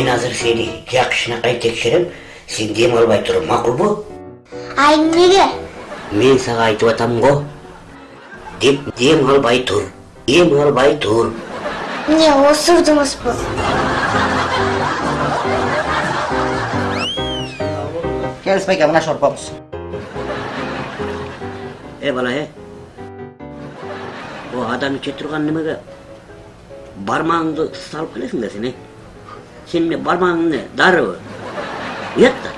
мен азыр сени жакшынакай текшерем сен дем албай туруп макулбу ай эмнеге мен сага айтып атам го деп дем албай тур дем албай тур эмне осурдуңузбу келиңиз байке мына шорпобуз э бала э о адам иче турган немеге бармагыңды салып келесиң да сен э сен эмне бармагың эмне дарыбы уят да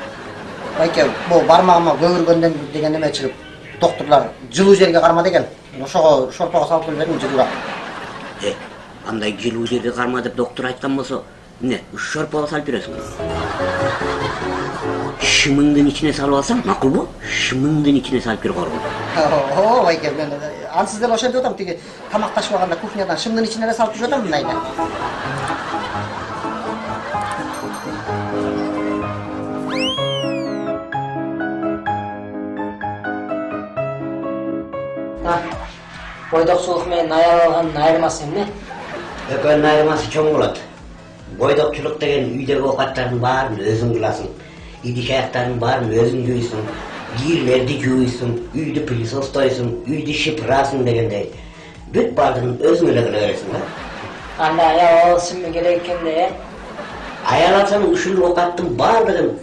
байке бул бармагыма көгөргөндөн деген неме чыгып доктурлар жылуу жерге карма деген ошого шорпого салып келип бердим жылуураак э андай жылуу жерге карма деп доктур айткан болсо эмне шорпого салып бересиң шымыңдын ичине салып алсаң макулбу шымыңдын ичине салып бер коргун ооба байке мен ансыз деле ошентип атам тиги тамак ташып алганда кухнядан шымдын ичине эле салып жүрүп атам мындайда бойдокчулук менен алгандын айырмасы эмне экөөнүн айырмасы чоң болот бойдокчулук деген үйдөгү оокаттардын баарын өзүң кыласың идиш аяктардын баарын өзүң жуйсуң кийимдерди жууйсуң үйдү пылесостойсуң үйдү шыпырасың дегендей бүт баардыгын өзүң эле кыла бересиң да анда аял алышым керек экен да э аял алсаң ушул оокаттын баардыгын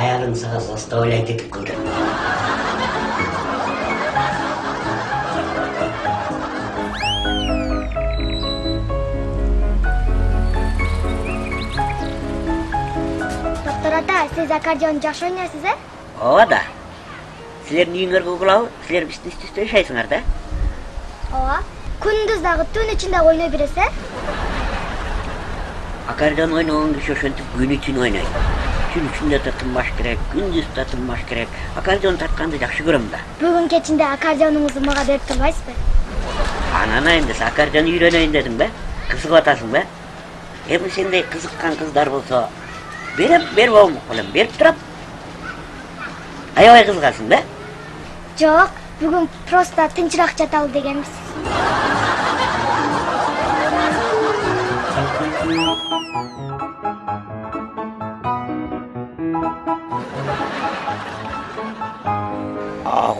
аялың сага заставлять этип кылдыр сиз аккордеон жакшы ойнойсуз э ооба да. Силердин үйүңөргө угулабы силер биздин үстүбүздө жашайсыңар да? Ооба күндүз дагы түн ичинде ойной бересиз э аккордеон ойногон киши ошентип күнү түн ойнойт. Түн ичинде да тынбаш керек күндүз да тынбаш керек. Аккордеон тартканды жакшы көрөм да. Бүгүн кечинде аккордеонуңузду мага берип турбайсызбы? Анан эмдесе аккордеон үйрөнөйүн дедиң бе? Кызыгып атасың бе? Эми сендей кызыккан кыздар болсо берем берип болмок белем берип турам. Аябай кызыгасың да? Жок бүгүн просто тынчыраак жаталы дегенбиз.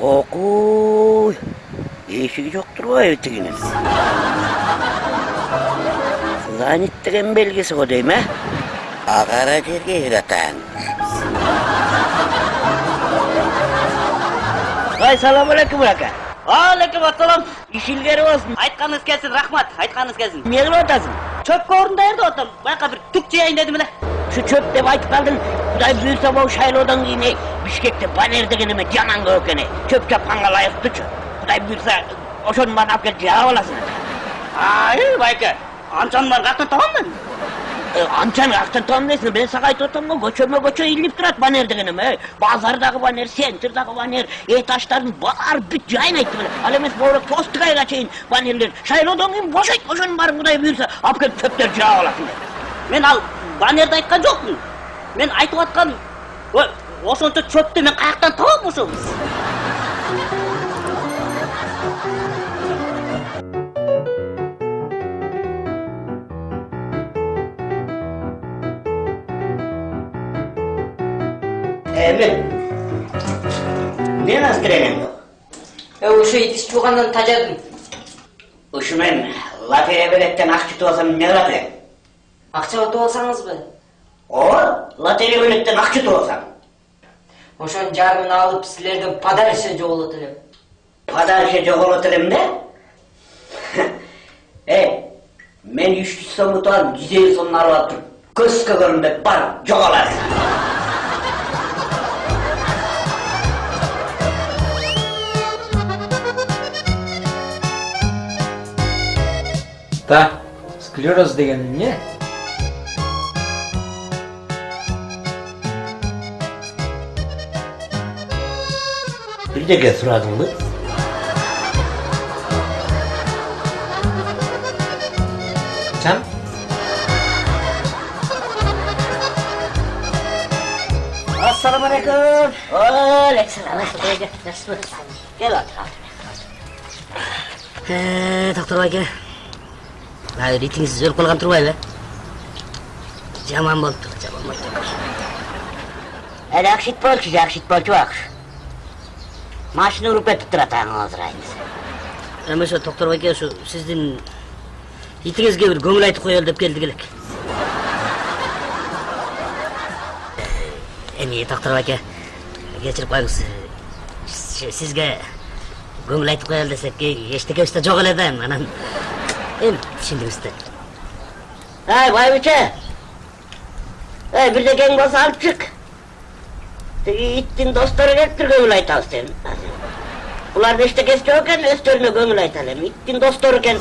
Окуй эшиги жок турбайбы тигинин занят деген белгиси го дейм э агара жерге ыратаң ай саламу алейкум ака алейкум ассалам иш илгери болсун айтканыңыз келсин рахмат айтканыңыз келсин эмне кылып атасың чөпкө орун даярдап атам байка бир тук жыяйын дедим эле ушу чөп деп айтып калдың кудай буюрса могу шайлоодон кийин эй, бишкекте банер деген эме жаман көп экен эй. чөп чапканга ылайыктуучу кудай буюрса ошонун баарын алып келип жаап аласың ай байке анчанын баарын каяктан табам мен анчаны каяктан табам дейсиң мен сага айтып атам го көчөмө көчө илип турат банер деген эме эй. базардагы банер центрдагы банер этаждардын баары бүт жайнайт эле ал эмес могу постгайга чейин банерлер шайлоодон кийин бошойт ошонун баарын кудай буюрса алып келип чөптөрүп жаап аласың мен ал банерди айткан жокмун мен айтып атканым ошончо чөптү мен каяктан табам ошо эми мен азыр кирейин э ушу идиш жуугандан тажадым ушу мен лотерея билеттен акча утуп алсам эмне кылат элем акча утуп алсаңызбы ооба лотерея билеттен акча утуп алсам ошонун жарымын алып силерден подарочный жоголот элем подарочный жоголот элем да эй мен үч жүз сом утуп алып жүз элүү сомун алып туруп көзгө көрүнбөй барып жоголасың Да, склероз деген эмне? бирдеке сурадыңбы Качан? ассаламу алейкум алейкумсалам кел доктор байке ритиңиз өлүп калган турбайбы жаман болуптур жаман болуптур Әлі ақшит болчу, жақшит болчу ақш. Машина ұруп кетіп тұрат аңы азырайыңыз. эми ошо доктор байке ушу сиздин итиңизге бир көңүл айтып коелу деп келдик элек эми доктор байке кечирип коюңуз сизге көңүл айтып коелу десек эчтекебиз да жок эле да анан el şimdi işte. Hey vay biçe. Hey bir de gel bas al çık. Gittin dostları ettir gömül aytal sen. Ular beşte kestiyorken östörüne gömül aytalım. Gittin dostlarıken.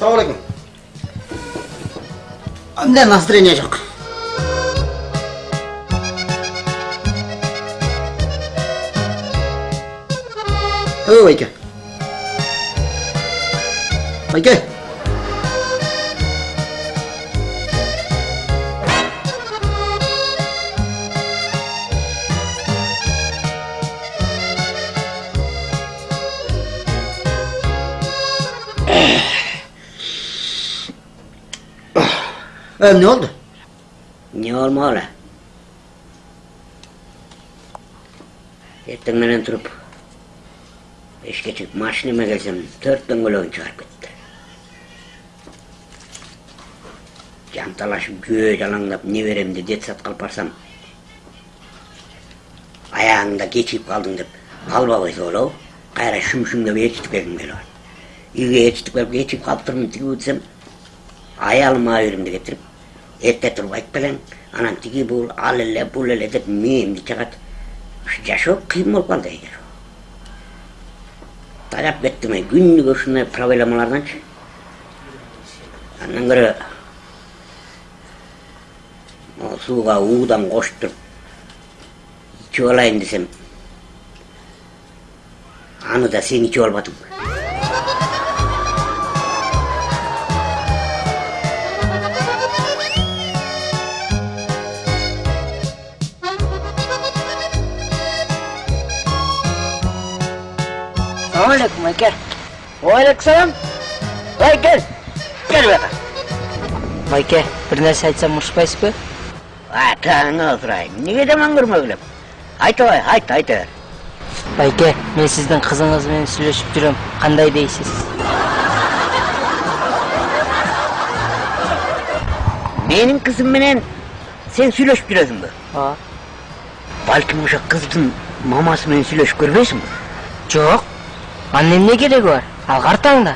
Sağ olun. Саламалейкум. Андай настроение жоқ. О, әке. Әке. Ee, ne oldu? Не olmalı? Ертең менен тұрып, ешке шығып машинеме келсем, төрт дөңгөлөгүн чыгарып кетти. Жанталашып, күйөө жалаңдап, не беремди дет сатқа алып барсам, аяғыңда кечип қалдың деп, албабай соолоо, кайра шүм-шүмдеп ээрчитип келгим келип атат. Үйгө ээрчитип келип кечип калыптырмын тиги десем, аялым абийиримди кетирип, эрте туруп айтып келең, анан тиги бул, ал эле, бул эле деп мээңди чагат. Ушу жашоо кыйын болуп калды эгер. Таяп кеттим эй, күнүгө ушундай проблемаларданчы. Андан көрө сууга уудан коштуруп ичип алайын десем, аны да сен ичип албадың. Саламалейкум байке Aleyküm selam. Vay gel. Gel bakalım. байке бир нерсе айтсам урушпайсызбы Атаңы сұрайын. Неге де маңғырма өліп? Айт ой, айт, айт. бер. байке мен сиздин кызыңыз менен сүйлөшүп жүрөм кандай дейсиз Менің қызым менен сен сүйлөшүп жүрөсүң бе? Балким ошо кыздын мамасы менен сүйлөшүп көрбөйсүң бе? жок анын эмне кереги бар ал картаңда